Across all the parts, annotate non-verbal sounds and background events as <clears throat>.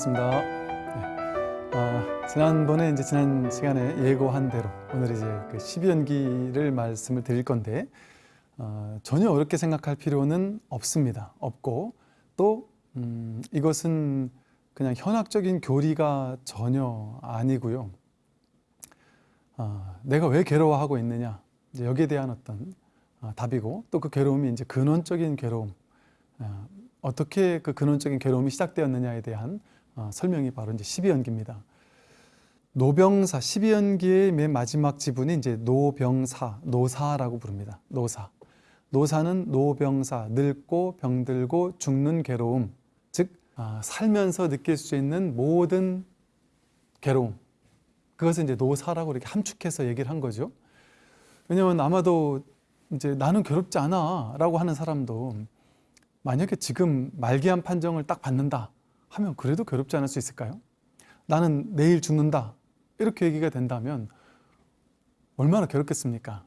반갑습니다. 네. 어, 지난번에 이제 지난 시간에 예고한 대로 오늘 이제 그 12연기를 말씀을 드릴 건데 어, 전혀 어렵게 생각할 필요는 없습니다. 없고 또 음, 이것은 그냥 현학적인 교리가 전혀 아니고요. 어, 내가 왜 괴로워하고 있느냐 이제 여기에 대한 어떤 어, 답이고 또 그 괴로움이 이제 근원적인 괴로움 어, 어떻게 그 근원적인 괴로움이 시작되었느냐에 대한 어, 설명이 바로 이제 12연기입니다. 노병사 12연기의 맨 마지막 지분이 이제 노병사, 노사라고 부릅니다. 노사. 노사는 노병사, 늙고 병들고 죽는 괴로움, 즉 아, 살면서 느낄 수 있는 모든 괴로움. 그것을 이제 노사라고 이렇게 함축해서 얘기를 한 거죠. 왜냐하면 아마도 이제 나는 괴롭지 않아 라고 하는 사람도 만약에 지금 말기암 판정을 딱 받는다 하면 그래도 괴롭지 않을 수 있을까요? 나는 내일 죽는다 이렇게 얘기가 된다면 얼마나 괴롭겠습니까?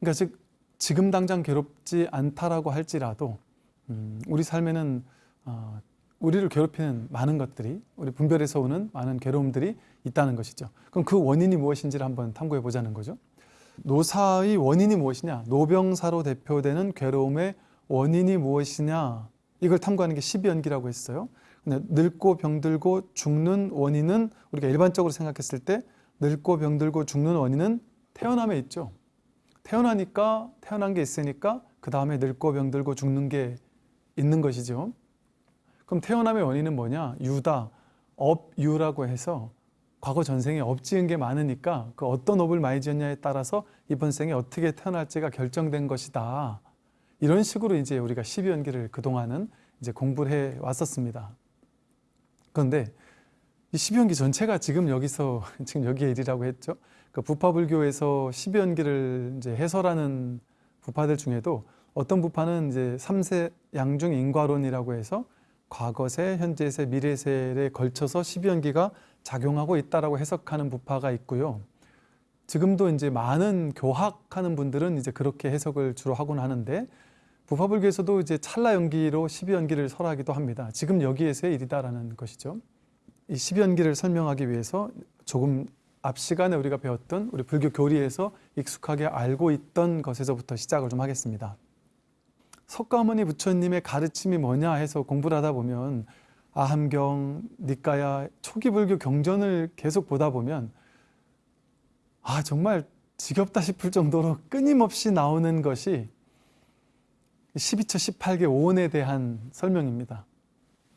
그러니까 즉 지금 당장 괴롭지 않다라고 할지라도 음, 우리 삶에는 어, 우리를 괴롭히는 많은 것들이 우리 분별에서 오는 많은 괴로움들이 있다는 것이죠. 그럼 그 원인이 무엇인지를 한번 탐구해 보자는 거죠. 노사의 원인이 무엇이냐? 노병사로 대표되는 괴로움의 원인이 무엇이냐 이걸 탐구하는 게 12연기라고 했어요. 근데 늙고 병들고 죽는 원인은 우리가 일반적으로 생각했을 때 늙고 병들고 죽는 원인은 태어남에 있죠. 태어나니까 태어난 게 있으니까 그 다음에 늙고 병들고 죽는 게 있는 것이죠. 그럼 태어남의 원인은 뭐냐? 유다, 업유라고 해서 과거 전생에 업 지은 게 많으니까 그 어떤 업을 많이 지었냐에 따라서 이번 생에 어떻게 태어날지가 결정된 것이다. 이런 식으로 이제 우리가 12연기를 그동안은 이제 공부를 해 왔었습니다. 그런데 이 12연기 전체가 지금 여기서 <laughs> 지금 여기에 일이라고 했죠. 그 부파불교에서 12연기를 이제 해설하는 부파들 중에도 어떤 부파는 이제 3세 양중 인과론이라고 해서 과거세, 현재세, 미래세에 걸쳐서 12연기가 작용하고 있다라고 해석하는 부파가 있고요. 지금도 이제 많은 교학하는 분들은 이제 그렇게 해석을 주로 하곤 하는데 부파불교에서도 이제 찰나 연기로 12연기를 설하기도 합니다. 지금 여기에서의 일이다라는 것이죠. 이 12연기를 설명하기 위해서 조금 앞 시간에 우리가 배웠던 우리 불교 교리에서 익숙하게 알고 있던 것에서부터 시작을 좀 하겠습니다. 석가모니 부처님의 가르침이 뭐냐 해서 공부를 하다 보면 아함경, 니까야, 초기 불교 경전을 계속 보다 보면 아 정말 지겹다 싶을 정도로 끊임없이 나오는 것이 12처 18개 오온에 대한 설명입니다.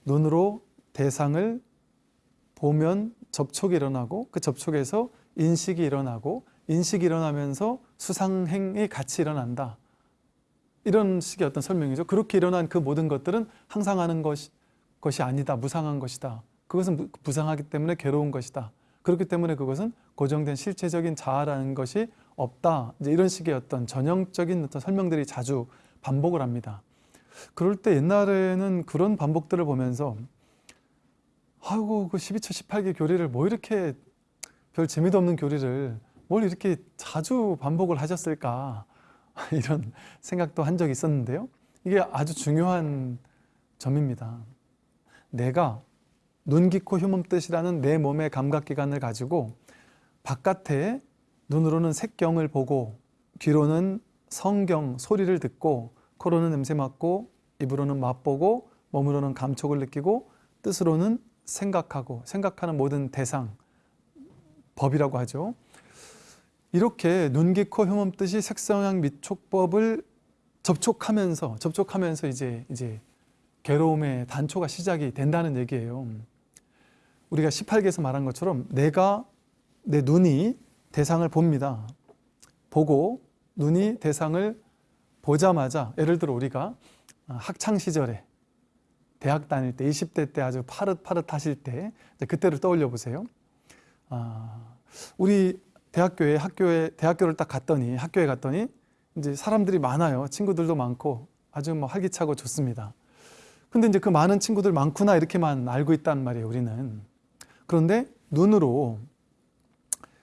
눈으로 대상을 보면 접촉이 일어나고 그 접촉에서 인식이 일어나고 인식이 일어나면서 수상행이 같이 일어난다. 이런 식의 어떤 설명이죠. 그렇게 일어난 그 모든 것들은 항상 하는 것이, 것이 아니다. 무상한 것이다. 그것은 부상하기 때문에 괴로운 것이다. 그렇기 때문에 그것은 고정된 실체적인 자아라는 것이 없다. 이제 이런 식의 어떤 전형적인 어떤 설명들이 자주 반복을 합니다. 그럴 때 옛날에는 그런 반복들을 보면서 아이고 그 12처 18개 교리를 뭐 이렇게 별 재미도 없는 교리를 뭘 이렇게 자주 반복을 하셨을까 <laughs> 이런 생각도 한 적이 있었는데요. 이게 아주 중요한 점입니다. 내가 눈, 귀, 코, 흉몸 뜻이라는 내 몸의 감각기관을 가지고 바깥에 눈으로는 색경을 보고 귀로는 성경, 소리를 듣고 코로는 냄새 맡고 입으로는 맛보고 몸으로는 감촉을 느끼고 뜻으로는 생각하고 생각하는 모든 대상, 법이라고 하죠. 이렇게 눈, 귀, 코, 흉음 뜻이 색성향 미촉법을 접촉하면서 접촉하면서 이제 이제 괴로움의 단초가 시작이 된다는 얘기예요. 우리가 18개에서 말한 것처럼 내가 내 눈이 대상을 봅니다. 보고 눈이 대상을 보자마자 예를 들어 우리가 학창 시절에 대학 다닐 때 20대 때 아주 파릇파릇하실 때 그때를 떠올려 보세요. 아, 우리 대학교에 학교에 대학교를 딱 갔더니 학교에 갔더니 이제 사람들이 많아요. 친구들도 많고 아주 뭐 활기차고 좋습니다. 근데 이제 그 많은 친구들 많구나 이렇게만 알고 있단 말이에요. 우리는 그런데 눈으로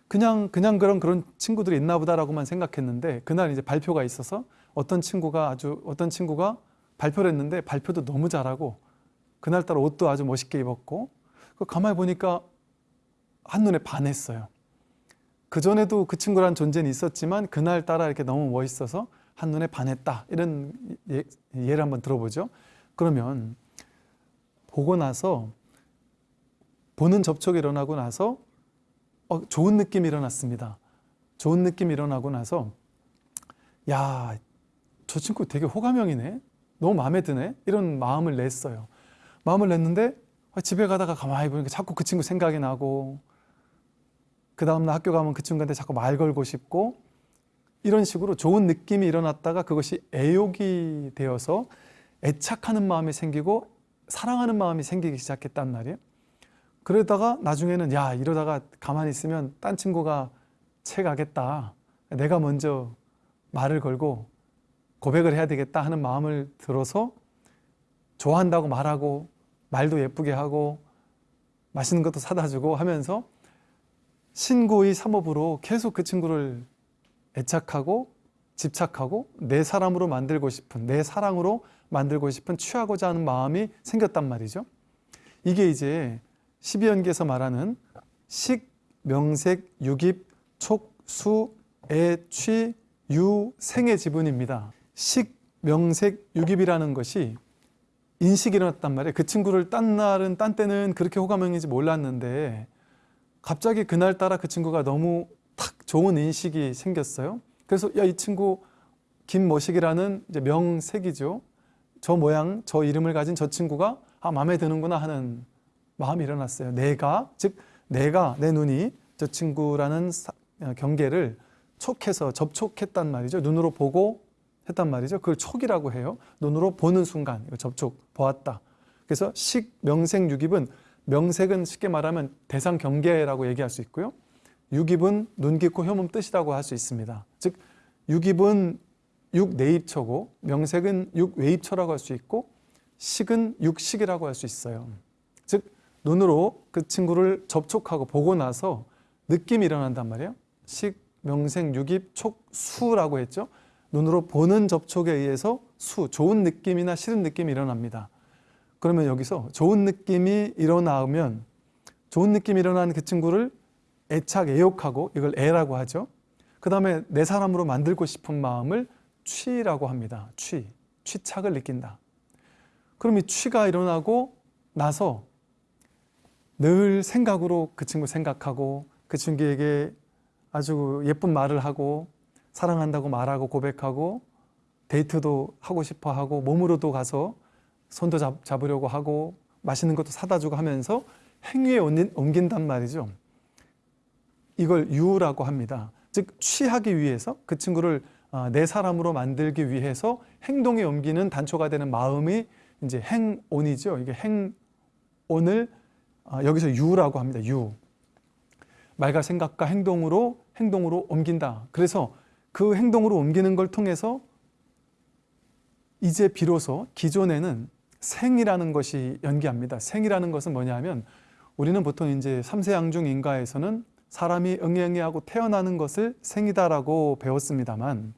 그냥 그냥 그런 그런 친구들이 있나 보다라고만 생각했는데 그날 이제 발표가 있어서 어떤 친구가 아주 어떤 친구가 발표를 했는데 발표도 너무 잘하고 그날따라 옷도 아주 멋있게 입었고 그 가만히 보니까 한눈에 반했어요. 그전에도 그 친구란 존재는 있었지만 그날따라 이렇게 너무 멋있어서 한눈에 반했다. 이런 예, 예를 한번 들어보죠. 그러면 보고 나서 보는 접촉이 일어나고 나서 어, 좋은 느낌이 일어났습니다. 좋은 느낌이 일어나고 나서 야, 저 친구 되게 호감형이네. 너무 마음에 드네. 이런 마음을 냈어요. 마음을 냈는데 아, 집에 가다가 가만히 보니까 자꾸 그 친구 생각이 나고 그 다음날 학교 가면 그 친구한테 자꾸 말 걸고 싶고 이런 식으로 좋은 느낌이 일어났다가 그것이 애욕이 되어서 애착하는 마음이 생기고 사랑하는 마음이 생기기 시작했단 말이에요. 그러다가 나중에는 야 이러다가 가만히 있으면 딴 친구가 채 가겠다. 내가 먼저 말을 걸고 고백을 해야 되겠다 하는 마음을 들어서 좋아한다고 말하고 말도 예쁘게 하고 맛있는 것도 사다 주고 하면서 신고의 삼업으로 계속 그 친구를 애착하고 집착하고 내 사람으로 만들고 싶은 내 사랑으로 만들고 싶은 취하고자 하는 마음이 생겼단 말이죠. 이게 이제 12연기에서 말하는 식, 명색, 유깁, 촉, 수, 애, 취, 유, 생의 지분입니다. 식, 명색, 유깁이라는 것이 인식이 일어났단 말이에요. 그 친구를 딴 날은 딴 때는 그렇게 호감형인지 몰랐는데 갑자기 그날따라 그 친구가 너무 탁 좋은 인식이 생겼어요. 그래서 야 이 친구 김모식이라는 이제 명색이죠. 저 모양, 저 이름을 가진 저 친구가 아 마음에 드는구나 하는 마음이 일어났어요. 내가 즉 내가 내 눈이 저 친구라는 사- 어, 경계를 촉해서 접촉했단 말이죠. 눈으로 보고 했단 말이죠. 그걸 촉이라고 해요. 눈으로 보는 순간 접촉 보았다. 그래서 식 명색 유깁은 명색은 쉽게 말하면 대상 경계라고 얘기할 수 있고요. 유깁은 눈 깊고 혐음 뜻이라고 할 수 있습니다. 즉 유깁은 육 내입처고 명색은 육 외입처라고 할 수 있고 식은 육식이라고 할 수 있어요. 즉 눈으로 그 친구를 접촉하고 보고 나서 느낌이 일어난단 말이에요. 식, 명색, 유깁, 촉, 수라고 했죠. 눈으로 보는 접촉에 의해서 수, 좋은 느낌이나 싫은 느낌이 일어납니다. 그러면 여기서 좋은 느낌이 일어나면 좋은 느낌이 일어나는 그 친구를 애착, 애욕하고 이걸 애라고 하죠. 그 다음에 내 사람으로 만들고 싶은 마음을 취라고 합니다. 취, 취착을 느낀다. 그럼 이 취가 일어나고 나서 늘 생각으로 그 친구 생각하고 그 친구에게 아주 예쁜 말을 하고 사랑한다고 말하고 고백하고 데이트도 하고 싶어 하고 몸으로도 가서 손도 잡, 잡으려고 하고 맛있는 것도 사다 주고 하면서 행위에 옮긴- 옮긴단 말이죠. 이걸 유라고 합니다. 즉 취하기 위해서 그 친구를 아, 내 사람으로 만들기 위해서 행동에 옮기는 단초가 되는 마음이 이제 행온이죠. 이게 행온을 아, 여기서 유라고 합니다. 유. 말과 생각과 행동으로 행동으로 옮긴다. 그래서 그 행동으로 옮기는 걸 통해서 이제 비로소 기존에는 생이라는 것이 연기합니다. 생이라는 것은 뭐냐면 우리는 보통 이제 삼세양중 인가에서는 사람이 응애응애하고 태어나는 것을 생이다라고 배웠습니다만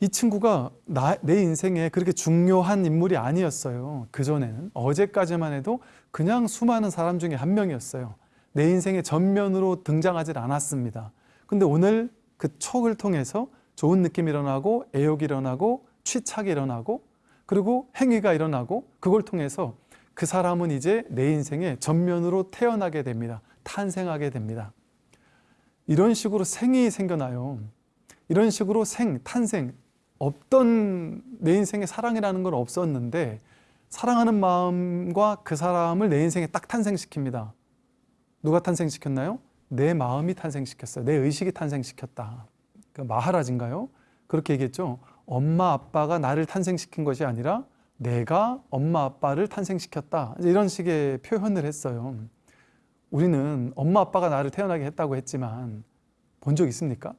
이 친구가 나, 내 인생에 그렇게 중요한 인물이 아니었어요. 그전에는 어제까지만 해도 그냥 수많은 사람 중에 한 명이었어요. 내 인생의 전면으로 등장하지 않았습니다. 근데 오늘 그 촉을 통해서 좋은 느낌이 일어나고 애욕이 일어나고 취착이 일어나고 그리고 행위가 일어나고 그걸 통해서 그 사람은 이제 내 인생의 전면으로 태어나게 됩니다. 탄생하게 됩니다. 이런 식으로 생이 생겨나요. 이런 식으로 생, 탄생, 없던 내 인생에 사랑이라는 건 없었는데 사랑하는 마음과 그 사람을 내 인생에 딱 탄생시킵니다. 누가 탄생시켰나요? 내 마음이 탄생시켰어요. 내 의식이 탄생시켰다. 그 마하라진가요? 그렇게 얘기했죠. 엄마 아빠가 나를 탄생시킨 것이 아니라 내가 엄마 아빠를 탄생시켰다. 이런 식의 표현을 했어요. 우리는 엄마 아빠가 나를 태어나게 했다고 했지만 본 적 있습니까?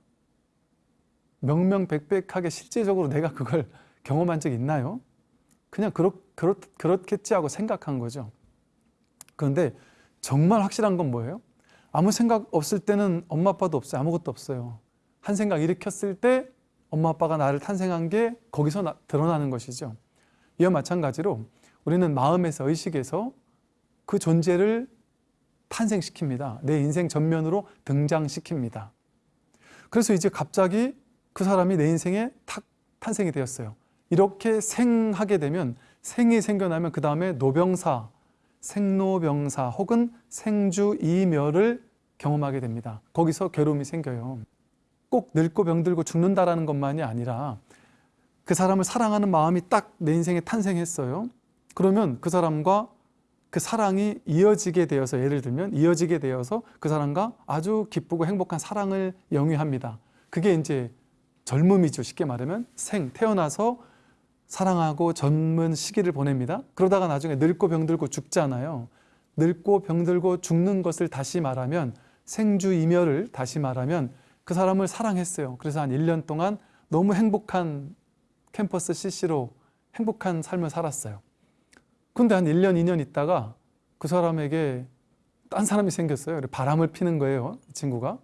명명백백하게 실제적으로 내가 그걸 <laughs> 경험한 적 있나요? 그냥 그렇, 그렇, 그렇겠지 하고 생각한 거죠. 그런데 정말 확실한 건 뭐예요? 아무 생각 없을 때는 엄마 아빠도 없어요. 아무것도 없어요. 한 생각 일으켰을 때 엄마 아빠가 나를 탄생한 게 거기서 나- 드러나는 것이죠. 이와 마찬가지로 우리는 마음에서 의식에서 그 존재를 탄생시킵니다. 내 인생 전면으로 등장시킵니다. 그래서 이제 갑자기 그 사람이 내 인생에 탁 탄생이 되었어요. 이렇게 생하게 되면 생이 생겨나면 그 다음에 노병사, 생로병사 혹은 생주이멸을 경험하게 됩니다. 거기서 괴로움이 생겨요. 꼭 늙고 병들고 죽는다라는 것만이 아니라 그 사람을 사랑하는 마음이 딱 내 인생에 탄생했어요. 그러면 그 사람과 그 사랑이 이어지게 되어서 예를 들면 이어지게 되어서 그 사람과 아주 기쁘고 행복한 사랑을 영위합니다. 그게 이제 젊음이죠. 쉽게 말하면 생 태어나서 사랑하고 젊은 시기를 보냅니다. 그러다가 나중에 늙고 병들고 죽잖아요. 늙고 병들고 죽는 것을 다시 말하면 생주이멸을 다시 말하면 그 사람을 사랑했어요. 그래서 한 1년 동안 너무 행복한 캠퍼스 CC로 행복한 삶을 살았어요. 근데 한 1년, 2년 있다가 그 사람에게 딴 사람이 생겼어요. 바람을 피는 거예요, 이 친구가.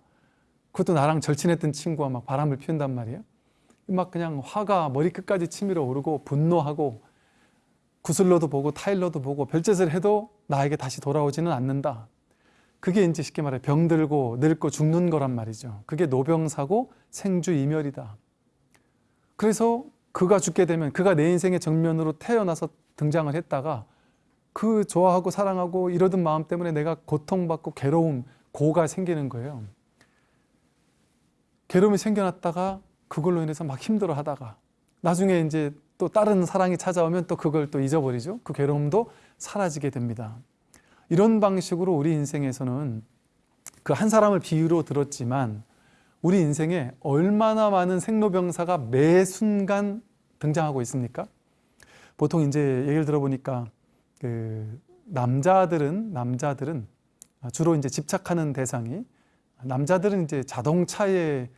그것도 나랑 절친했던 친구가 막 바람을 피운단 말이에요. 막 그냥 화가 머리끝까지 치밀어 오르고 분노하고 구슬러도 보고 타일러도 보고 별짓을 해도 나에게 다시 돌아오지는 않는다. 그게 이제 쉽게 말해 병들고 늙고 죽는 거란 말이죠. 그게 노병사고 생주이멸이다. 그래서 그가 죽게 되면 그가 내 인생의 정면으로 태어나서 등장을 했다가 그 좋아하고 사랑하고 이러던 마음 때문에 내가 고통받고 괴로움, 고가 생기는 거예요. 괴로움이 생겨났다가 그걸로 인해서 막 힘들어 하다가 나중에 이제 또 다른 사랑이 찾아오면 또 그걸 또 잊어버리죠. 그 괴로움도 사라지게 됩니다. 이런 방식으로 우리 인생에서는 그 한 사람을 비유로 들었지만 우리 인생에 얼마나 많은 생로병사가 매 순간 등장하고 있습니까? 보통 이제 얘기를 들어보니까 그 남자들은 남자들은 주로 이제 집착하는 대상이 남자들은 이제 자동차에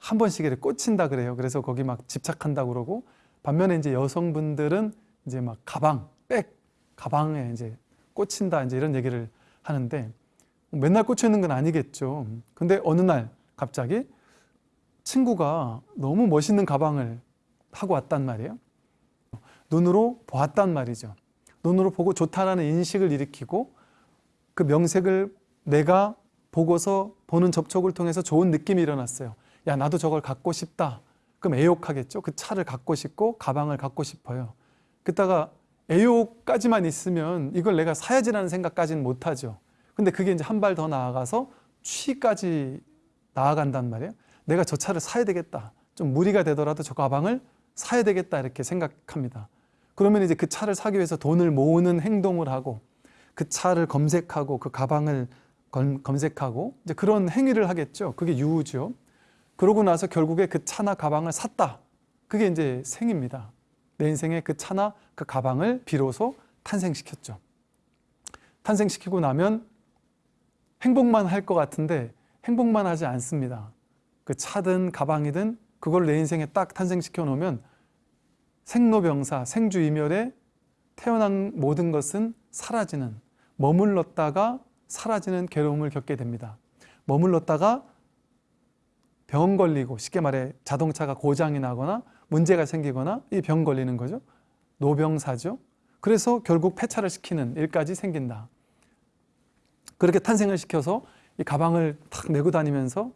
한 번씩 이렇게 꽂힌다 그래요. 그래서 거기 막 집착한다 그러고 반면에 이제 여성분들은 이제 막 가방, 백, 가방에 이제 꽂힌다 이제 이런 얘기를 하는데 맨날 꽂혀 있는 건 아니겠죠. 근데 어느 날 갑자기 친구가 너무 멋있는 가방을 하고 왔단 말이에요. 눈으로 보았단 말이죠. 눈으로 보고 좋다라는 인식을 일으키고 그 명색을 내가 보고서 보는 접촉을 통해서 좋은 느낌이 일어났어요. 야 나도 저걸 갖고 싶다. 그럼 애욕하겠죠. 그 차를 갖고 싶고 가방을 갖고 싶어요. 그다가 애욕까지만 있으면 이걸 내가 사야지라는 생각까지는 못하죠. 근데 그게 이제 한 발 더 나아가서 취까지 나아간단 말이에요. 내가 저 차를 사야 되겠다. 좀 무리가 되더라도 저 가방을 사야 되겠다 이렇게 생각합니다. 그러면 이제 그 차를 사기 위해서 돈을 모으는 행동을 하고 그 차를 검색하고 그 가방을 검색하고 이제 그런 행위를 하겠죠. 그게 유우죠. 그러고 나서 결국에 그 차나 가방을 샀다. 그게 이제 생입니다. 내 인생에 그 차나 그 가방을 비로소 탄생시켰죠. 탄생시키고 나면 행복만 할 것 같은데 행복만 하지 않습니다. 그 차든 가방이든 그걸 내 인생에 딱 탄생시켜 놓으면 생로병사, 생주이멸에 태어난 모든 것은 사라지는 머물렀다가 사라지는 괴로움을 겪게 됩니다. 머물렀다가 병 걸리고 쉽게 말해 자동차가 고장이 나거나 문제가 생기거나 이 병 걸리는 거죠. 노병사죠. 그래서 결국 폐차를 시키는 일까지 생긴다. 그렇게 탄생을 시켜서 이 가방을 탁 메고 다니면서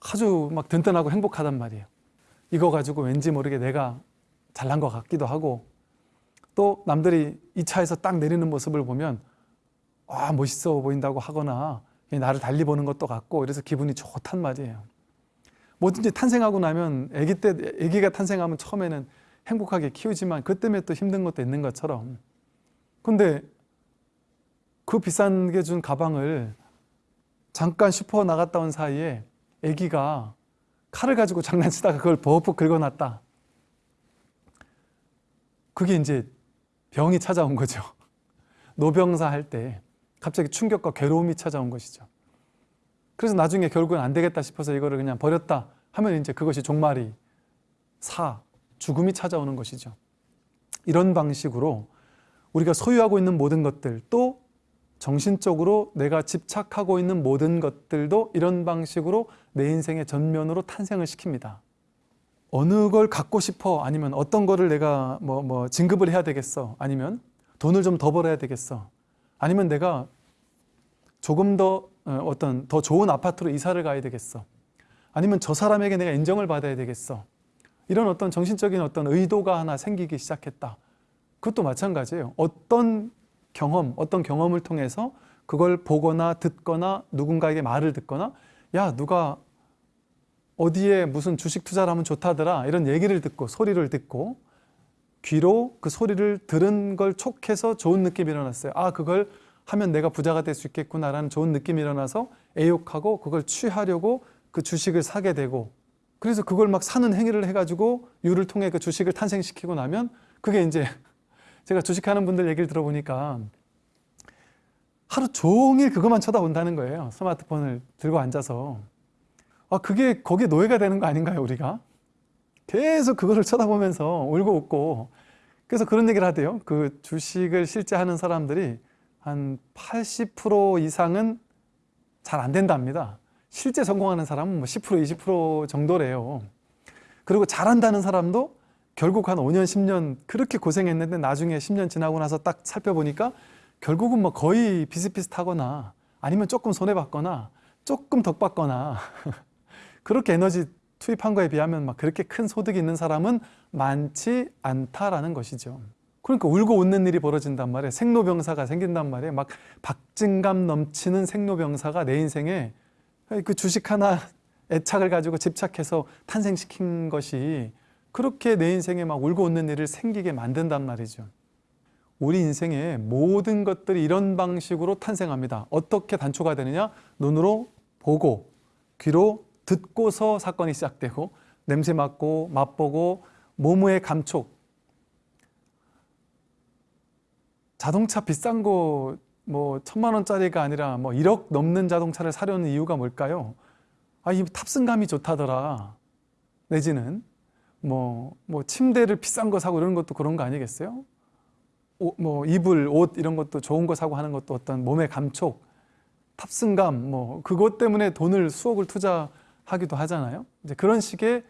아주 막 든든하고 행복하단 말이에요. 이거 가지고 왠지 모르게 내가 잘난 것 같기도 하고 또 남들이 이 차에서 딱 내리는 모습을 보면 아 멋있어 보인다고 하거나 나를 달리 보는 것도 같고 그래서 기분이 좋단 말이에요. 뭐든지 탄생하고 나면 아기 때 아기가 탄생하면 처음에는 행복하게 키우지만 그 때문에 또 힘든 것도 있는 것처럼. 근데 그 비싼 게 준 가방을 잠깐 슈퍼 나갔다 온 사이에 아기가 칼을 가지고 장난치다가 그걸 버벅 긁어놨다. 그게 이제 병이 찾아온 거죠. 노병사 할 때 갑자기 충격과 괴로움이 찾아온 것이죠 그래서 나중에 결국은 안 되겠다 싶어서 이거를 그냥 버렸다 하면 이제 그것이 종말이 사, 죽음이 찾아오는 것이죠. 이런 방식으로 우리가 소유하고 있는 모든 것들 또 정신적으로 내가 집착하고 있는 모든 것들도 이런 방식으로 내 인생의 전면으로 탄생을 시킵니다. 어느 걸 갖고 싶어 아니면 어떤 거를 내가 뭐, 뭐 진급을 해야 되겠어 아니면 돈을 좀 더 벌어야 되겠어 아니면 내가 조금 더 어, 어떤 더 좋은 아파트로 이사를 가야 되겠어. 아니면 저 사람에게 내가 인정을 받아야 되겠어. 이런 어떤 정신적인 어떤 의도가 하나 생기기 시작했다. 그것도 마찬가지예요. 어떤 경험 어떤 경험을 통해서 그걸 보거나 듣거나 누군가에게 말을 듣거나 야 누가 어디에 무슨 주식 투자를 하면 좋다더라 이런 얘기를 듣고 소리를 듣고 귀로 그 소리를 들은 걸 촉해서 좋은 느낌이 일어났어요. 아 그걸 하면 내가 부자가 될 수 있겠구나라는 좋은 느낌이 일어나서 애욕하고 그걸 취하려고 그 주식을 사게 되고 그래서 그걸 막 사는 행위를 해가지고 유를 통해 그 주식을 탄생시키고 나면 그게 이제 <laughs> 제가 주식하는 분들 얘기를 들어보니까 하루 종일 그것만 쳐다본다는 거예요. 스마트폰을 들고 앉아서. 아 그게 거기에 노예가 되는 거 아닌가요 우리가? 계속 그거를 쳐다보면서 울고 웃고. 그래서 그런 얘기를 하대요. 그 주식을 실제 하는 사람들이 한 80% 이상은 잘 안 된답니다 실제 성공하는 사람은 뭐 10% 20% 정도래요 그리고 잘한다는 사람도 결국 한 5년 10년 그렇게 고생했는데 나중에 10년 지나고 나서 딱 살펴보니까 결국은 뭐 거의 비슷비슷하거나 아니면 조금 손해봤거나 조금 덕받거나 <laughs> 그렇게 에너지 투입한 거에 비하면 막 그렇게 큰 소득이 있는 사람은 많지 않다라는 것이죠. 그러니까 울고 웃는 일이 벌어진단 말이에요. 생로병사가 생긴단 말이에요. 막 박진감 넘치는 생로병사가 내 인생에 그 주식 하나 <laughs> 애착을 가지고 집착해서 탄생시킨 것이 그렇게 내 인생에 막 울고 웃는 일을 생기게 만든단 말이죠. 우리 인생의 모든 것들이 이런 방식으로 탄생합니다. 어떻게 단초가 되느냐? 눈으로 보고 귀로 듣고서 사건이 시작되고 냄새 맡고 맛보고 몸의 감촉 자동차 비싼 거 뭐 천만 원짜리가 아니라 뭐 1억 넘는 자동차를 사려는 이유가 뭘까요? 아, 이 탑승감이 좋다더라. 내지는 뭐, 뭐 침대를 비싼 거 사고 이런 것도 그런 거 아니겠어요? 오, 뭐 이불, 옷 이런 것도 좋은 거 사고 하는 것도 어떤 몸의 감촉, 탑승감 뭐 그것 때문에 돈을 수억을 투자하기도 하잖아요. 이제 그런 식의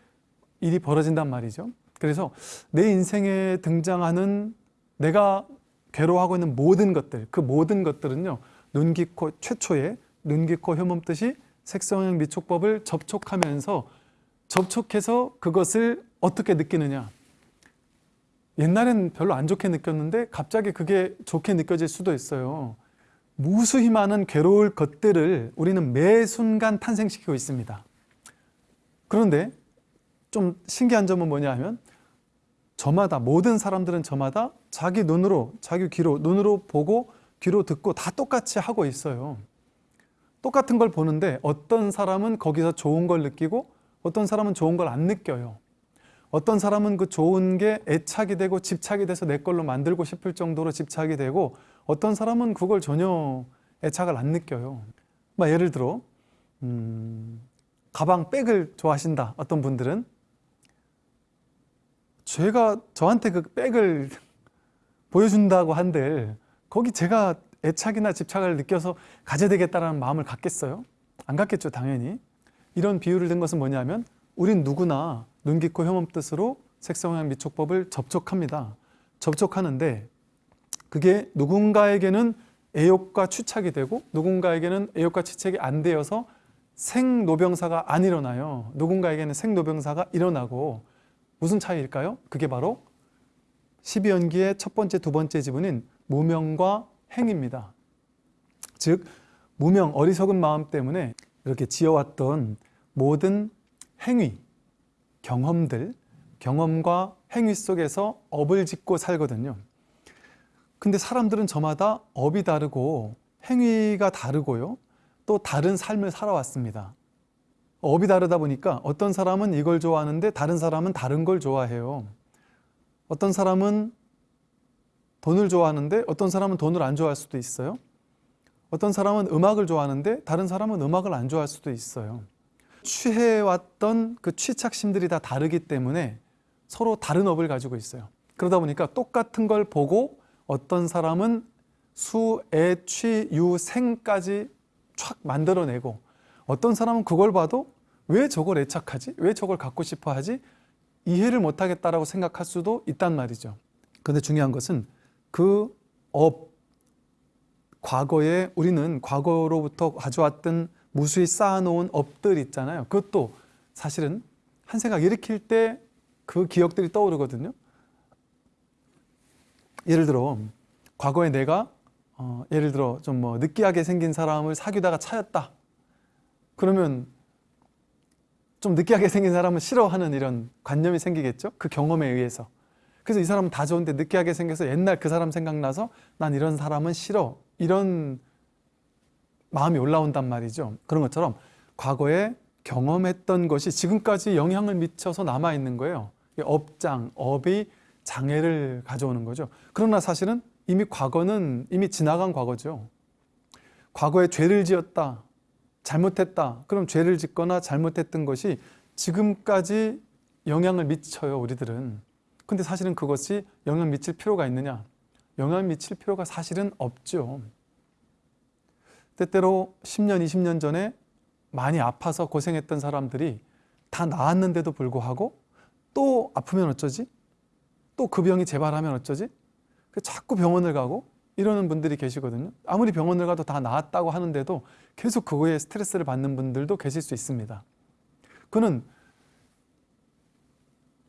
일이 벌어진단 말이죠. 그래서 내 인생에 등장하는 내가 괴로워하고 있는 모든 것들, 그 모든 것들은요. 눈기코 최초의 눈기코 혐음 뜻이 색성형 미촉법을 접촉하면서 접촉해서 그것을 어떻게 느끼느냐 옛날엔 별로 안 좋게 느꼈는데 갑자기 그게 좋게 느껴질 수도 있어요 무수히 많은 괴로울 것들을 우리는 매 순간 탄생시키고 있습니다 그런데 좀 신기한 점은 뭐냐 하면 저마다 모든 사람들은 저마다 자기 눈으로 자기 귀로 눈으로 보고 귀로 듣고 다 똑같이 하고 있어요. 똑같은 걸 보는데 어떤 사람은 거기서 좋은 걸 느끼고 어떤 사람은 좋은 걸 안 느껴요. 어떤 사람은 그 좋은 게 애착이 되고 집착이 돼서 내 걸로 만들고 싶을 정도로 집착이 되고 어떤 사람은 그걸 전혀 애착을 안 느껴요. 막 예를 들어 음, 가방 백을 좋아하신다 어떤 분들은 제가 저한테 그 백을 <laughs> 보여준다고 한들 거기 제가 애착이나 집착을 느껴서 가져야 되겠다는 마음을 갖겠어요? 안 갖겠죠 당연히. 이런 비유를 든 것은 뭐냐면 우린 누구나 눈깊고 혐음 뜻으로 색성향 미촉법을 접촉합니다. 접촉하는데 그게 누군가에게는 애욕과 추착이 되고 누군가에게는 애욕과 추착이 안 되어서 생노병사가 안 일어나요. 누군가에게는 생노병사가 일어나고 무슨 차이일까요? 그게 바로 12연기의 첫 번째, 두 번째 지분인 무명과 행입니다. 즉 무명, 어리석은 마음 때문에 이렇게 지어왔던 모든 행위, 경험들, 경험과 행위 속에서 업을 짓고 살거든요. 근데 사람들은 저마다 업이 다르고 행위가 다르고요. 또 다른 삶을 살아왔습니다. 업이 다르다 보니까 어떤 사람은 이걸 좋아하는데 다른 사람은 다른 걸 좋아해요. 어떤 사람은 돈을 좋아하는데 어떤 사람은 돈을 안 좋아할 수도 있어요. 어떤 사람은 음악을 좋아하는데 다른 사람은 음악을 안 좋아할 수도 있어요. 취해왔던 그 취착심들이 다 다르기 때문에 서로 다른 업을 가지고 있어요. 그러다 보니까 똑같은 걸 보고 어떤 사람은 수, 애, 취, 유, 생까지 촥 만들어내고 어떤 사람은 그걸 봐도 왜 저걸 애착하지? 왜 저걸 갖고 싶어 하지? 이해를 못하겠다라고 생각할 수도 있단 말이죠. 근데 중요한 것은 그 업, 과거에 우리는 과거로부터 가져왔던 무수히 쌓아놓은 업들 있잖아요. 그것도 사실은 한 생각 일으킬 때 그 기억들이 떠오르거든요. 예를 들어 과거에 내가 어, 예를 들어 좀 뭐 느끼하게 생긴 사람을 사귀다가 차였다. 그러면 좀 느끼하게 생긴 사람을 싫어하는 이런 관념이 생기겠죠. 그 경험에 의해서. 그래서 이 사람은 다 좋은데 느끼하게 생겨서 옛날 그 사람 생각나서 난 이런 사람은 싫어. 이런 마음이 올라온단 말이죠. 그런 것처럼 과거에 경험했던 것이 지금까지 영향을 미쳐서 남아있는 거예요. 업장, 업이 장애를 가져오는 거죠. 그러나 사실은 이미 과거는 이미 지나간 과거죠. 과거에 죄를 지었다, 잘못했다. 그럼 죄를 짓거나 잘못했던 것이 지금까지 영향을 미쳐요, 우리들은. 근데 사실은 그것이 영향 미칠 필요가 있느냐? 영향 미칠 필요가 사실은 없죠. 때때로 10년, 20년 전에 많이 아파서 고생했던 사람들이 다 나았는데도 불구하고 또 아프면 어쩌지? 또 그 병이 재발하면 어쩌지? 자꾸 병원을 가고 이러는 분들이 계시거든요. 아무리 병원을 가도 다 나았다고 하는데도 계속 그거에 스트레스를 받는 분들도 계실 수 있습니다. 그는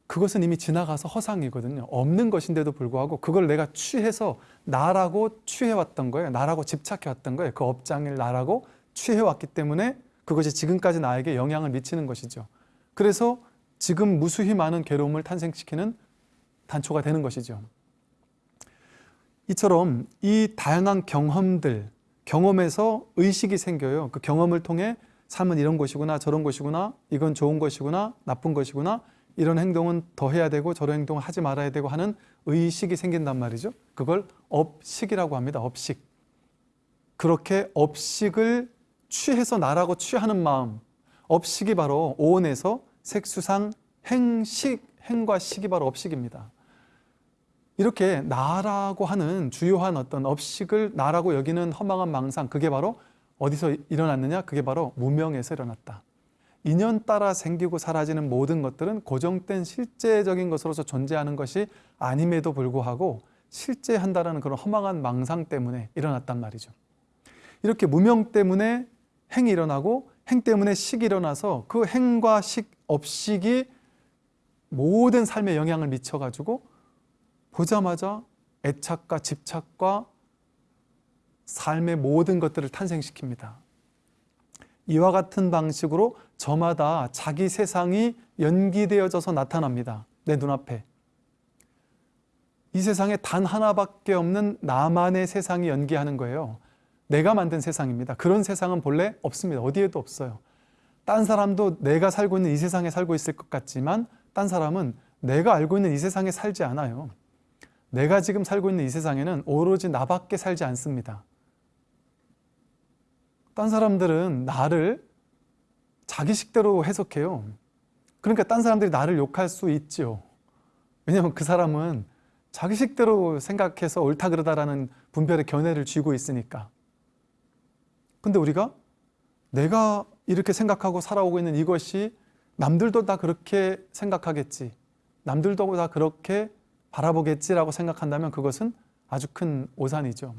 그것은 이미 지나가서 허상이거든요. 없는 것인데도 불구하고 그걸 내가 취해서 나라고 취해왔던 거예요. 나라고 집착해왔던 거예요. 그 업장을 나라고 취해왔기 때문에 그것이 지금까지 나에게 영향을 미치는 것이죠. 그래서 지금 무수히 많은 괴로움을 탄생시키는 단초가 되는 것이죠. 이처럼 이 다양한 경험들, 경험에서 의식이 생겨요. 그 경험을 통해 삶은 이런 것이구나, 저런 것이구나, 이건 좋은 것이구나, 나쁜 것이구나, 이런 행동은 더 해야 되고 저런 행동을 하지 말아야 되고 하는 의식이 생긴단 말이죠. 그걸 업식이라고 합니다. 업식. 그렇게 업식을 취해서 나라고 취하는 마음. 업식이 바로 오온에서 색수상 행식, 행과 식이 바로 업식입니다. 이렇게 나라고 하는 주요한 어떤 업식을 나라고 여기는 허망한 망상 그게 바로 어디서 일어났느냐? 그게 바로 무명에서 일어났다. 인연 따라 생기고 사라지는 모든 것들은 고정된 실제적인 것으로서 존재하는 것이 아님에도 불구하고 실제한다라는 그런 허망한 망상 때문에 일어났단 말이죠. 이렇게 무명 때문에 행이 일어나고 행 때문에 식이 일어나서 그 행과 식, 업식이 모든 삶에 영향을 미쳐가지고 보자마자 애착과 집착과 삶의 모든 것들을 탄생시킵니다. 이와 같은 방식으로 저마다 자기 세상이 연기되어져서 나타납니다. 내 눈앞에. 이 세상에 단 하나밖에 없는 나만의 세상이 연기하는 거예요. 내가 만든 세상입니다. 그런 세상은 본래 없습니다. 어디에도 없어요. 딴 사람도 내가 살고 있는 이 세상에 살고 있을 것 같지만 딴 사람은 내가 알고 있는 이 세상에 살지 않아요. 내가 지금 살고 있는 이 세상에는 오로지 나밖에 살지 않습니다. 딴 사람들은 나를 자기 식대로 해석해요. 그러니까 딴 사람들이 나를 욕할 수 있죠. 왜냐하면 그 사람은 자기 식대로 생각해서 옳다 그러다라는 분별의 견해를 쥐고 있으니까. 근데 우리가 내가 이렇게 생각하고 살아오고 있는 이것이 남들도 다 그렇게 생각하겠지. 남들도 다 그렇게 바라보겠지라고 생각한다면 그것은 아주 큰 오산이죠.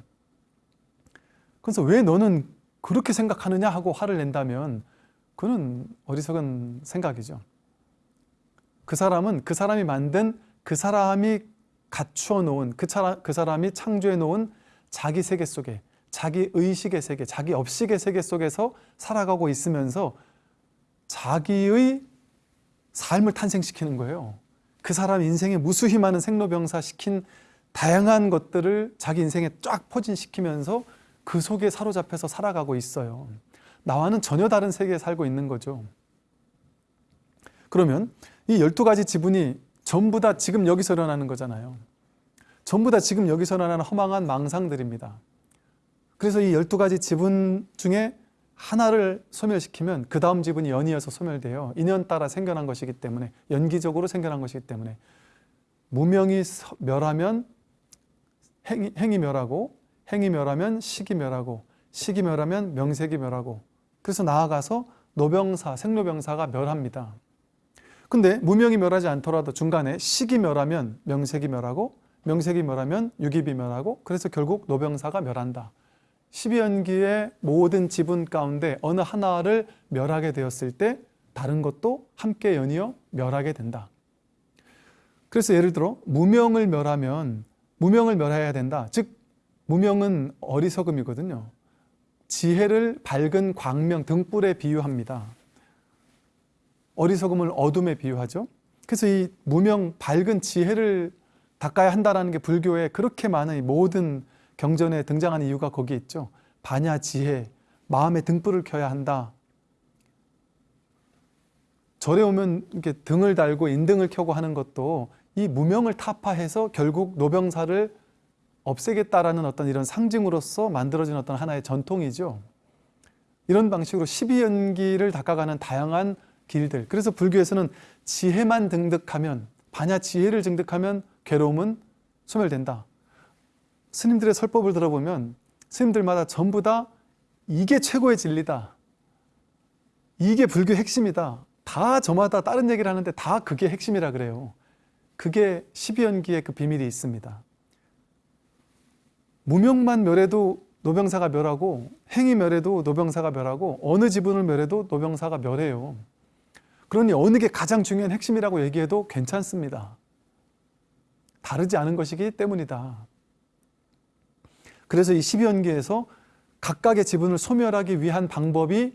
그래서 왜 너는 그렇게 생각하느냐 하고 화를 낸다면 그는 어리석은 생각이죠. 그 사람은 그 사람이 만든 그 사람이 갖추어 놓은 그, 사람, 그 사람이 창조해 놓은 자기 세계 속에 자기 의식의 세계, 자기 업식의 세계 속에서 살아가고 있으면서 자기의 삶을 탄생시키는 거예요. 그 사람 인생에 무수히 많은 생로병사 시킨 다양한 것들을 자기 인생에 쫙 포진시키면서 그 속에 사로잡혀서 살아가고 있어요. 나와는 전혀 다른 세계에 살고 있는 거죠. 그러면 이 12가지 지분이 전부 다 지금 여기서 일어나는 거잖아요. 전부 다 지금 여기서 일어나는 허망한 망상들입니다. 그래서 이 12가지 지분 중에 하나를 소멸시키면 그 다음 지분이 연이어서 소멸돼요. 인연 따라 생겨난 것이기 때문에 연기적으로 생겨난 것이기 때문에 무명이 멸하면 행이, 행이 멸하고 행이 멸하면 식이 멸하고 식이 멸하면 명색이 멸하고 그래서 나아가서 노병사, 생로병사가 멸합니다. 근데 무명이 멸하지 않더라도 중간에 식이 멸하면 명색이 멸하고 명색이 멸하면 유깁이 멸하고 그래서 결국 노병사가 멸한다. 12연기의 모든 지분 가운데 어느 하나를 멸하게 되었을 때 다른 것도 함께 연이어 멸하게 된다. 그래서 예를 들어 무명을 멸하면 무명을 멸해야 된다. 즉 무명은 어리석음이거든요. 지혜를 밝은 광명 등불에 비유합니다. 어리석음을 어둠에 비유하죠. 그래서 이 무명 밝은 지혜를 닦아야 한다라는 게 불교에 그렇게 많은 이 모든 경전에 등장하는 이유가 거기에 있죠. 반야 지혜, 마음의 등불을 켜야 한다. 절에 오면 이렇게 등을 달고 인등을 켜고 하는 것도 이 무명을 타파해서 결국 노병사를 없애겠다라는 어떤 이런 상징으로서 만들어진 어떤 하나의 전통이죠. 이런 방식으로 12연기를 닦아가는 다양한 길들. 그래서 불교에서는 지혜만 등득하면 반야 지혜를 증득하면 괴로움은 소멸된다. 스님들의 설법을 들어보면 스님들마다 전부 다 이게 최고의 진리다. 이게 불교 핵심이다. 다 저마다 다른 얘기를 하는데 다 그게 핵심이라 그래요. 그게 12연기의 그 비밀이 있습니다. 무명만 멸해도 노병사가 멸하고 행위 멸해도 노병사가 멸하고 어느 지분을 멸해도 노병사가 멸해요. 그러니 어느 게 가장 중요한 핵심이라고 얘기해도 괜찮습니다. 다르지 않은 것이기 때문이다. 그래서 이 12연계에서 각각의 지분을 소멸하기 위한 방법이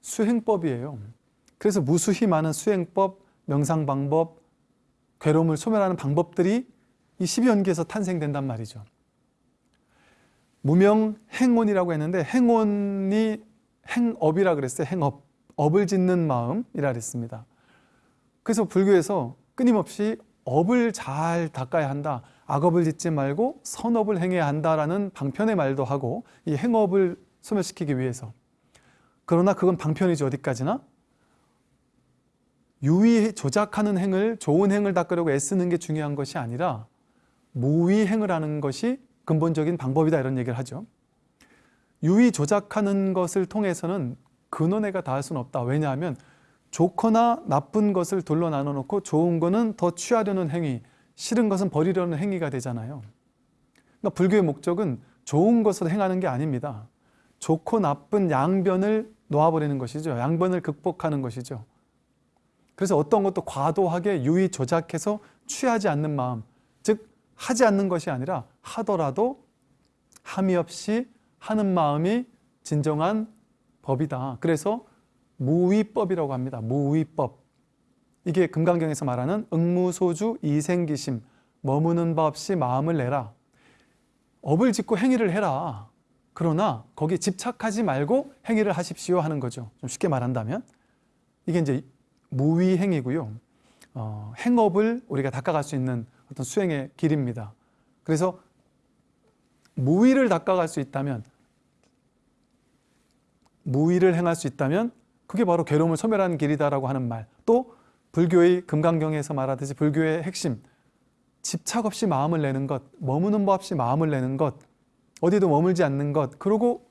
수행법이에요. 그래서 무수히 많은 수행법, 명상방법, 괴로움을 소멸하는 방법들이 이 12연계에서 탄생된단 말이죠. 무명 행원이라고 했는데 행원이 행업이라 그랬어요. 행업. 업을 짓는 마음이라 그랬습니다. 그래서 불교에서 끊임없이 업을 잘 닦아야 한다. 악업을 짓지 말고 선업을 행해야 한다라는 방편의 말도 하고 이 행업을 소멸시키기 위해서. 그러나 그건 방편이죠. 어디까지나. 유의 조작하는 행을 좋은 행을 닦으려고 애쓰는 게 중요한 것이 아니라 무의 행을 하는 것이 근본적인 방법이다 이런 얘기를 하죠. 유의 조작하는 것을 통해서는 근원해가 닿을 수는 없다. 왜냐하면 좋거나 나쁜 것을 둘러 나눠 놓고 좋은 거는 더 취하려는 행위, 싫은 것은 버리려는 행위가 되잖아요. 그러니까 불교의 목적은 좋은 것을 행하는 게 아닙니다. 좋고 나쁜 양변을 놓아버리는 것이죠. 양변을 극복하는 것이죠. 그래서 어떤 것도 과도하게 유의 조작해서 취하지 않는 마음, 즉 하지 않는 것이 아니라 하더라도 함이 없이 하는 마음이 진정한 법이다. 그래서 무위법이라고 합니다. 무위법. 이게 금강경에서 말하는 응무소주 이생기심 머무는 바 없이 마음을 내라. 업을 짓고 행위를 해라. 그러나 거기 집착하지 말고 행위를 하십시오 하는 거죠. 좀 쉽게 말한다면 이게 이제 무위 행위고요. 어, 행업을 우리가 닦아갈 수 있는 어떤 수행의 길입니다. 그래서 무위를 닦아갈 수 있다면 무위를 행할 수 있다면 그게 바로 괴로움을 소멸하는 길이다라고 하는 말. 또 불교의 금강경에서 말하듯이 불교의 핵심 집착 없이 마음을 내는 것, 머무는 법 없이 마음을 내는 것, 어디도 머물지 않는 것, 그러고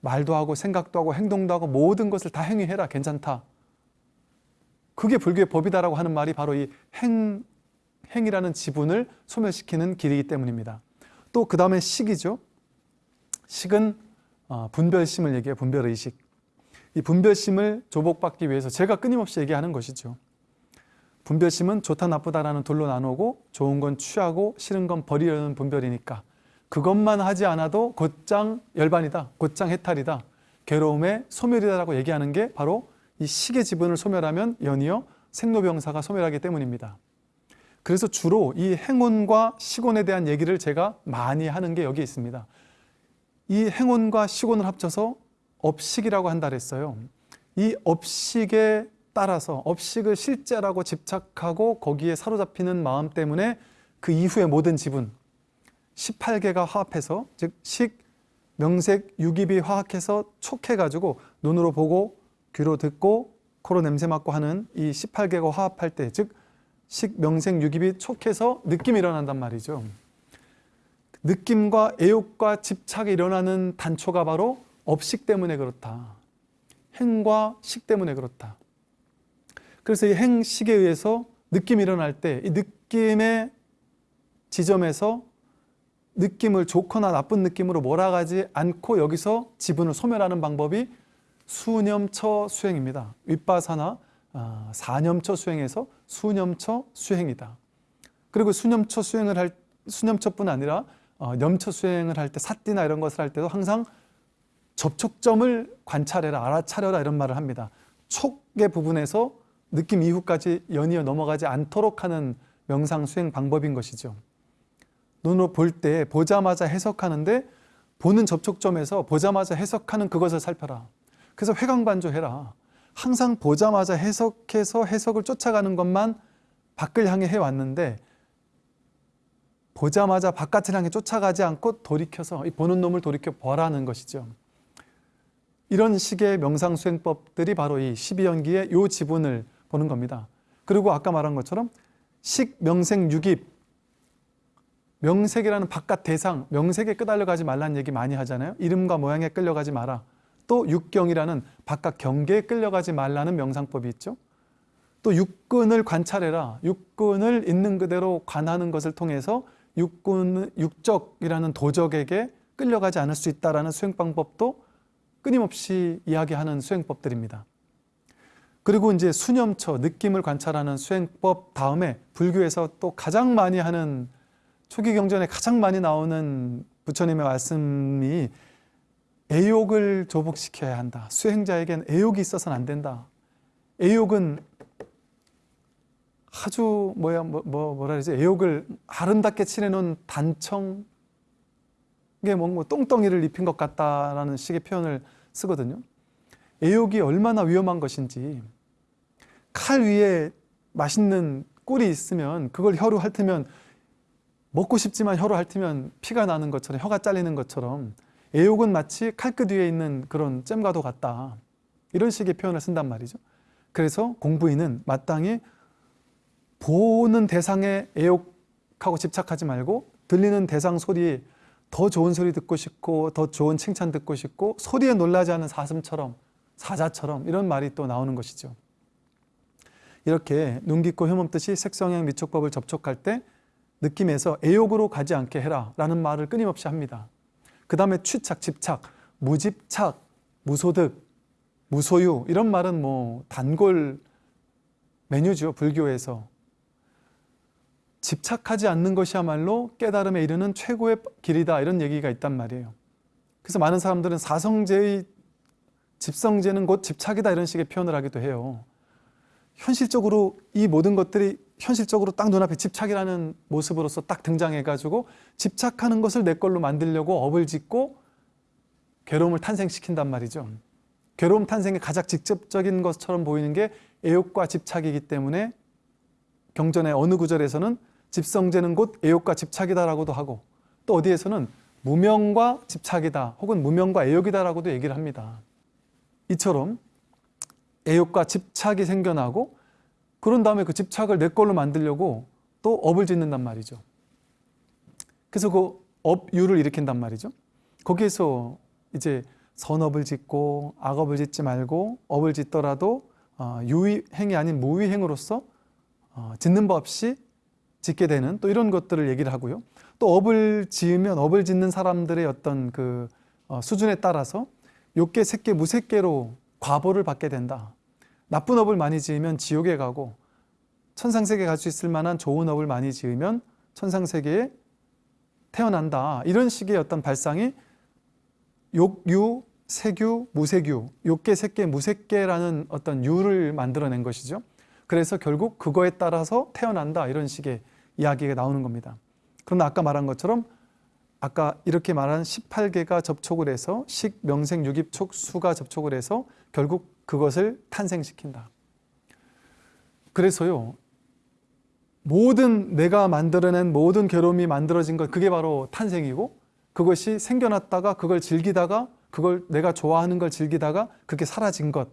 말도 하고 생각도 하고 행동도 하고 모든 것을 다 행위해라 괜찮다. 그게 불교의 법이다라고 하는 말이 바로 이 행, 행이라는 지분을 소멸시키는 길이기 때문입니다. 또 그 다음에 식이죠. 식은 어, 분별심을 얘기해요. 분별의식. 이 분별심을 조복받기 위해서 제가 끊임없이 얘기하는 것이죠. 분별심은 좋다 나쁘다라는 둘로 나누고 좋은 건 취하고 싫은 건 버리려는 분별이니까 그것만 하지 않아도 곧장 열반이다. 곧장 해탈이다. 괴로움의 소멸이다라고 얘기하는 게 바로 이 식의 지분을 소멸하면 연이어 생로병사가 소멸하기 때문입니다. 그래서 주로 이 행운과 시곤에 대한 얘기를 제가 많이 하는 게 여기 있습니다. 이 행운과 시곤을 합쳐서 업식이라고 한다 그랬어요. 이 업식에 따라서 업식을 실제라고 집착하고 거기에 사로잡히는 마음 때문에 그 이후의 모든 지분 18개가 화합해서 즉 식, 명색, 유깁이 화합해서 촉해가지고 눈으로 보고 귀로 듣고 코로 냄새 맡고 하는 이 18개가 화합할 때 즉 식, 명색, 유깁이 촉해서 느낌이 일어난단 말이죠. 느낌과 애욕과 집착이 일어나는 단초가 바로 업식 때문에 그렇다. 행과 식 때문에 그렇다. 그래서 이 행식에 의해서 느낌이 일어날 때 이 느낌의 지점에서 느낌을 좋거나 나쁜 느낌으로 몰아가지 않고 여기서 지분을 소멸하는 방법이 수념처 수행입니다. 윗바사나 아, 사념처 수행에서 수념처 수행이다. 그리고 수념처 수행을 할 수념처뿐 아니라 어, 염처 수행을 할 때 사띠나 이런 것을 할 때도 항상 접촉점을 관찰해라, 알아차려라 이런 말을 합니다. 촉의 부분에서 느낌 이후까지 연이어 넘어가지 않도록 하는 명상 수행 방법인 것이죠. 눈으로 볼 때 보자마자 해석하는데 보는 접촉점에서 보자마자 해석하는 그것을 살펴라. 그래서 회광반조해라. 항상 보자마자 해석해서 해석을 쫓아가는 것만 밖을 향해 해왔는데 보자마자 바깥을 향해 쫓아가지 않고 돌이켜서 이 보는 놈을 돌이켜 보라는 것이죠. 이런 식의 명상 수행법들이 바로 이 12연기의 요 지분을 보는 겁니다. 그리고 아까 말한 것처럼 식, 명생, 유깁 명색이라는 바깥 대상, 명색에 끄달려가지 말라는 얘기 많이 하잖아요. 이름과 모양에 끌려가지 마라. 또 육경이라는 바깥 경계에 끌려가지 말라는 명상법이 있죠. 또 육근을 관찰해라. 육근을 있는 그대로 관하는 것을 통해서 육군, 육적이라는 도적에게 끌려가지 않을 수 있다라는 수행 방법도 끊임없이 이야기하는 수행법들입니다. 그리고 이제 수념처, 느낌을 관찰하는 수행법 다음에 불교에서 또 가장 많이 하는 초기 경전에 가장 많이 나오는 부처님의 말씀이 애욕을 조복시켜야 한다. 수행자에겐 애욕이 있어서는 안 된다. 애욕은 아주 뭐야 뭐, 뭐 뭐라 그러지 애욕을 아름답게 칠해놓은 단청 이게 뭔가 똥덩이를 입힌 것 같다라는 식의 표현을 쓰거든요. 애욕이 얼마나 위험한 것인지 칼 위에 맛있는 꿀이 있으면 그걸 혀로 핥으면 먹고 싶지만 혀로 핥으면 피가 나는 것처럼 혀가 잘리는 것처럼 애욕은 마치 칼끝 위에 있는 그런 잼과도 같다. 이런 식의 표현을 쓴단 말이죠. 그래서 공부인은 마땅히 보는 대상에 애욕하고 집착하지 말고 들리는 대상 소리에 더 좋은 소리 듣고 싶고 더 좋은 칭찬 듣고 싶고 소리에 놀라지 않은 사슴처럼 사자처럼 이런 말이 또 나오는 것이죠. 이렇게 눈 깊고 혐 없듯이 색성향 미촉법을 접촉할 때 느낌에서 애욕으로 가지 않게 해라 라는 말을 끊임없이 합니다. 그 다음에 취착, 집착, 무집착, 무소득, 무소유 이런 말은 뭐 단골 메뉴죠 불교에서 집착하지 않는 것이야말로 깨달음에 이르는 최고의 길이다 이런 얘기가 있단 말이에요. 그래서 많은 사람들은 사성제의 집성제는 곧 집착이다 이런 식의 표현을 하기도 해요. 현실적으로 이 모든 것들이 현실적으로 딱 눈앞에 집착이라는 모습으로서 딱 등장해가지고 집착하는 것을 내 걸로 만들려고 업을 짓고 괴로움을 탄생시킨단 말이죠. 괴로움 탄생의 가장 직접적인 것처럼 보이는 게 애욕과 집착이기 때문에 경전의 어느 구절에서는 집성제는 곧 애욕과 집착이다라고도 하고 또 어디에서는 무명과 집착이다 혹은 무명과 애욕이다라고도 얘기를 합니다. 이처럼 애욕과 집착이 생겨나고 그런 다음에 그 집착을 내 걸로 만들려고 또 업을 짓는단 말이죠. 그래서 그 업유를 일으킨단 말이죠. 거기에서 이제 선업을 짓고 악업을 짓지 말고 업을 짓더라도 어, 유의행이 아닌 무의행으로서 어, 짓는 법 없이 짓게 되는 또 이런 것들을 얘기를 하고요. 또 업을 지으면 업을 짓는 사람들의 어떤 그 어, 수준에 따라서 욕계, 색계, 무색계로 과보를 받게 된다. 나쁜 업을 많이 지으면 지옥에 가고 천상세계 갈수 있을 만한 좋은 업을 많이 지으면 천상세계에 태어난다. 이런 식의 어떤 발상이 욕유, 세규, 무세규, 욕계, 색계, 무색계라는 어떤 유를 만들어낸 것이죠. 그래서 결국 그거에 따라서 태어난다. 이런 식의 이야기가 나오는 겁니다. 그러나 아까 말한 것처럼 아까 이렇게 말한 18개가 접촉을 해서 식, 명생, 유깁, 촉, 수가 접촉을 해서 결국 그것을 탄생시킨다. 그래서요. 모든 내가 만들어낸 모든 괴로움이 만들어진 것 그게 바로 탄생이고 그것이 생겨났다가 그걸 즐기다가 그걸 내가 좋아하는 걸 즐기다가 그게 사라진 것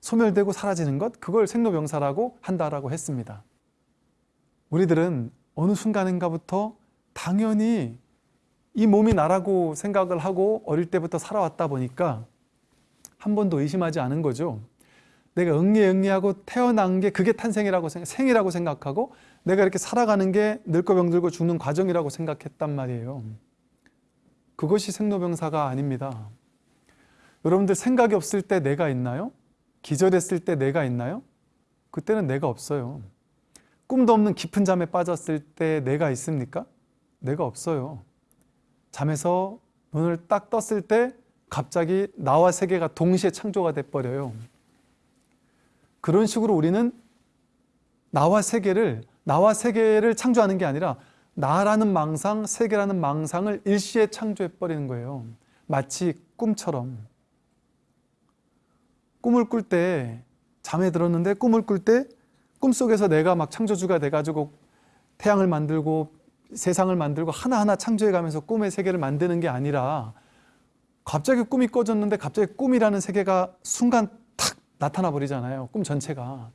소멸되고 사라지는 것 그걸 생로병사라고 한다라고 했습니다. 우리들은 어느 순간인가부터 당연히 이 몸이 나라고 생각을 하고 어릴 때부터 살아왔다 보니까 한 번도 의심하지 않은 거죠. 내가 응리응리하고 태어난 게 그게 탄생이라고 생각, 생이라고 생각하고 내가 이렇게 살아가는 게 늙고 병들고 죽는 과정이라고 생각했단 말이에요. 그것이 생로병사가 아닙니다. 여러분들 생각이 없을 때 내가 있나요? 기절했을 때 내가 있나요? 그때는 내가 없어요. 꿈도 없는 깊은 잠에 빠졌을 때 내가 있습니까? 내가 없어요. 잠에서 눈을 딱 떴을 때 갑자기 나와 세계가 동시에 창조가 돼 버려요. 그런 식으로 우리는 나와 세계를 나와 세계를 창조하는 게 아니라 나라는 망상, 세계라는 망상을 일시에 창조해 버리는 거예요. 마치 꿈처럼. 꿈을 꿀 때 잠에 들었는데 꿈을 꿀 때 꿈속에서 내가 막 창조주가 돼 가지고 태양을 만들고 세상을 만들고 하나하나 창조해 가면서 꿈의 세계를 만드는 게 아니라 갑자기 꿈이 꺼졌는데 갑자기 꿈이라는 세계가 순간 탁 나타나 버리잖아요. 꿈 전체가.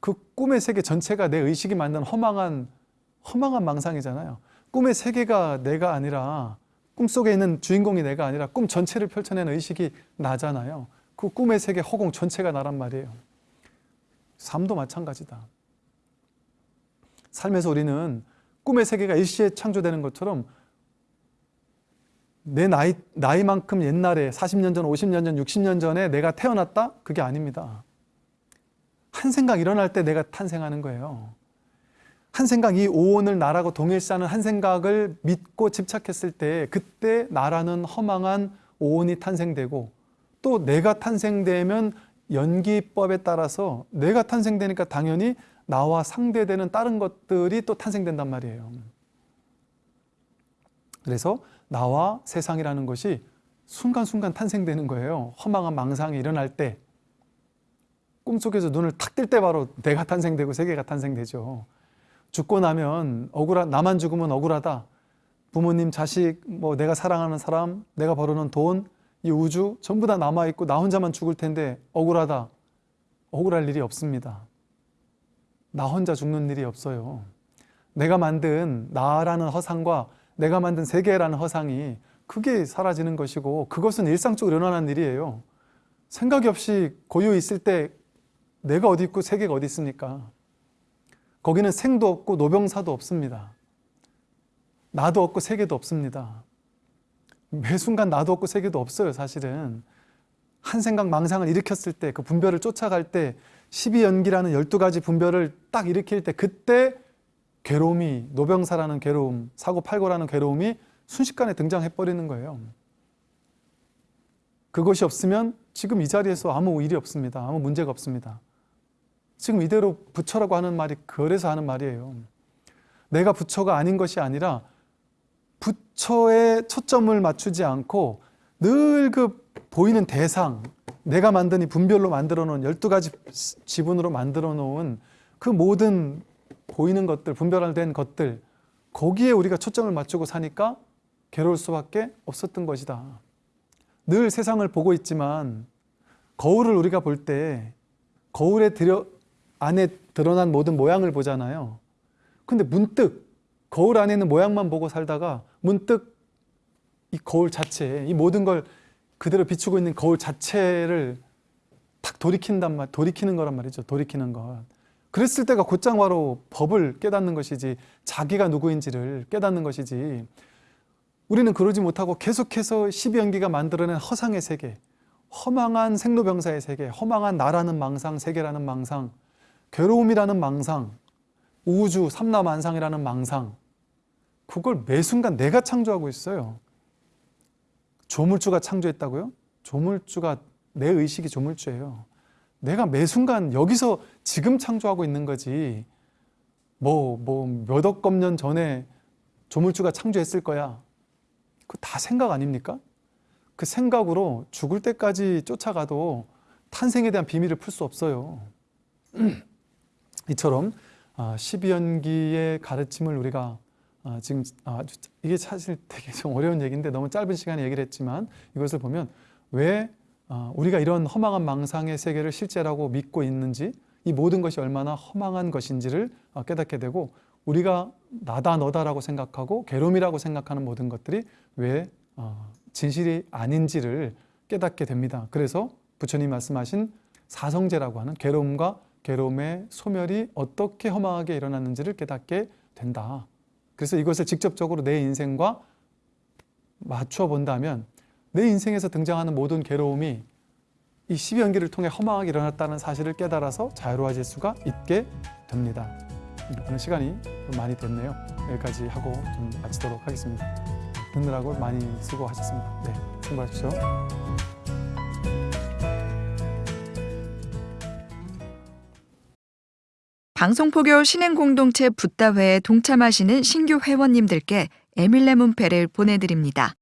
그 꿈의 세계 전체가 내 의식이 만든 허망한 허망한 망상이잖아요. 꿈의 세계가 내가 아니라 꿈속에 있는 주인공이 내가 아니라 꿈 전체를 펼쳐낸 의식이 나잖아요. 그 꿈의 세계 허공 전체가 나란 말이에요. 삶도 마찬가지다. 삶에서 우리는 꿈의 세계가 일시에 창조되는 것처럼 내 나이, 나이만큼 옛날에 40년 전, 50년 전, 60년 전에 내가 태어났다? 그게 아닙니다. 한 생각 일어날 때 내가 탄생하는 거예요. 한 생각, 이 오온을 나라고 동일시하는 한 생각을 믿고 집착했을 때 그때 나라는 허망한 오온이 탄생되고 또 내가 탄생되면 연기법에 따라서 내가 탄생되니까 당연히 나와 상대되는 다른 것들이 또 탄생된단 말이에요. 그래서 나와 세상이라는 것이 순간순간 탄생되는 거예요. 허망한 망상이 일어날 때 꿈속에서 눈을 탁 뜰 때 바로 내가 탄생되고 세계가 탄생되죠. 죽고 나면 억울한 나만 죽으면 억울하다. 부모님, 자식, 뭐 내가 사랑하는 사람, 내가 벌어놓은 돈, 이 우주 전부 다 남아 있고 나 혼자만 죽을 텐데 억울하다. 억울할 일이 없습니다. 나 혼자 죽는 일이 없어요. 내가 만든 나라는 허상과 내가 만든 세계라는 허상이 그게 사라지는 것이고 그것은 일상적으로 일어나는 일이에요. 생각이 없이 고요 있을 때 내가 어디 있고 세계가 어디 있습니까? 거기는 생도 없고 노병사도 없습니다. 나도 없고 세계도 없습니다. 매 순간 나도 없고 세계도 없어요, 사실은. 한 생각 망상을 일으켰을 때, 그 분별을 쫓아갈 때, 12연기라는 12가지 분별을 딱 일으킬 때, 그때 괴로움이, 노병사라는 괴로움, 사고팔고라는 괴로움이 순식간에 등장해버리는 거예요. 그것이 없으면 지금 이 자리에서 아무 일이 없습니다. 아무 문제가 없습니다. 지금 이대로 부처라고 하는 말이 그래서 하는 말이에요. 내가 부처가 아닌 것이 아니라 부처에 초점을 맞추지 않고 늘 그 보이는 대상, 내가 만든 이 분별로 만들어 놓은 12가지 지분으로 만들어 놓은 그 모든 보이는 것들, 분별된 것들, 거기에 우리가 초점을 맞추고 사니까 괴로울 수밖에 없었던 것이다. 늘 세상을 보고 있지만 거울을 우리가 볼 때 거울에 들여 안에 드러난 모든 모양을 보잖아요. 근데 문득 거울 안에 있는 모양만 보고 살다가 문득 이 거울 자체, 이 모든 걸 그대로 비추고 있는 거울 자체를 탁 돌이킨단 말, 돌이키는 거란 말이죠. 돌이키는 것. 그랬을 때가 곧장 바로 법을 깨닫는 것이지 자기가 누구인지를 깨닫는 것이지 우리는 그러지 못하고 계속해서 12연기가 만들어낸 허상의 세계, 허망한 생로병사의 세계, 허망한 나라는 망상, 세계라는 망상, 괴로움이라는 망상, 우주, 삼라만상이라는 망상 그걸 매 순간 내가 창조하고 있어요. 조물주가 창조했다고요? 조물주가 내 의식이 조물주예요. 내가 매 순간 여기서 지금 창조하고 있는 거지 뭐 뭐 몇억 겁년 전에 조물주가 창조했을 거야. 그 다 생각 아닙니까? 그 생각으로 죽을 때까지 쫓아가도 탄생에 대한 비밀을 풀 수 없어요. <clears throat> 이처럼 12연기의 가르침을 우리가 아, 지금 아주 이게 사실 되게 좀 어려운 얘기인데 너무 짧은 시간에 얘기를 했지만 이것을 보면 왜 아, 우리가 이런 허망한 망상의 세계를 실제라고 믿고 있는지 이 모든 것이 얼마나 허망한 것인지를 아, 깨닫게 되고 우리가 나다 너다라고 생각하고 괴로움이라고 생각하는 모든 것들이 왜 진실이 아닌지를 깨닫게 됩니다. 그래서 부처님 말씀하신 사성제라고 하는 괴로움과 괴로움의 소멸이 어떻게 허망하게 일어났는지를 깨닫게 된다. 그래서 이것을 직접적으로 내 인생과 맞춰 본다면 내 인생에서 등장하는 모든 괴로움이 이 12연기를 통해 허망하게 일어났다는 사실을 깨달아서 자유로워질 수가 있게 됩니다. 오늘 시간이 좀 많이 됐네요. 여기까지 하고 좀 마치도록 하겠습니다. 듣느라고 많이 수고하셨습니다. 네, 수고하십시오. 방송포교 신행공동체 붓다회에 동참하시는 신규 회원님들께 에밀레 문패를 보내드립니다.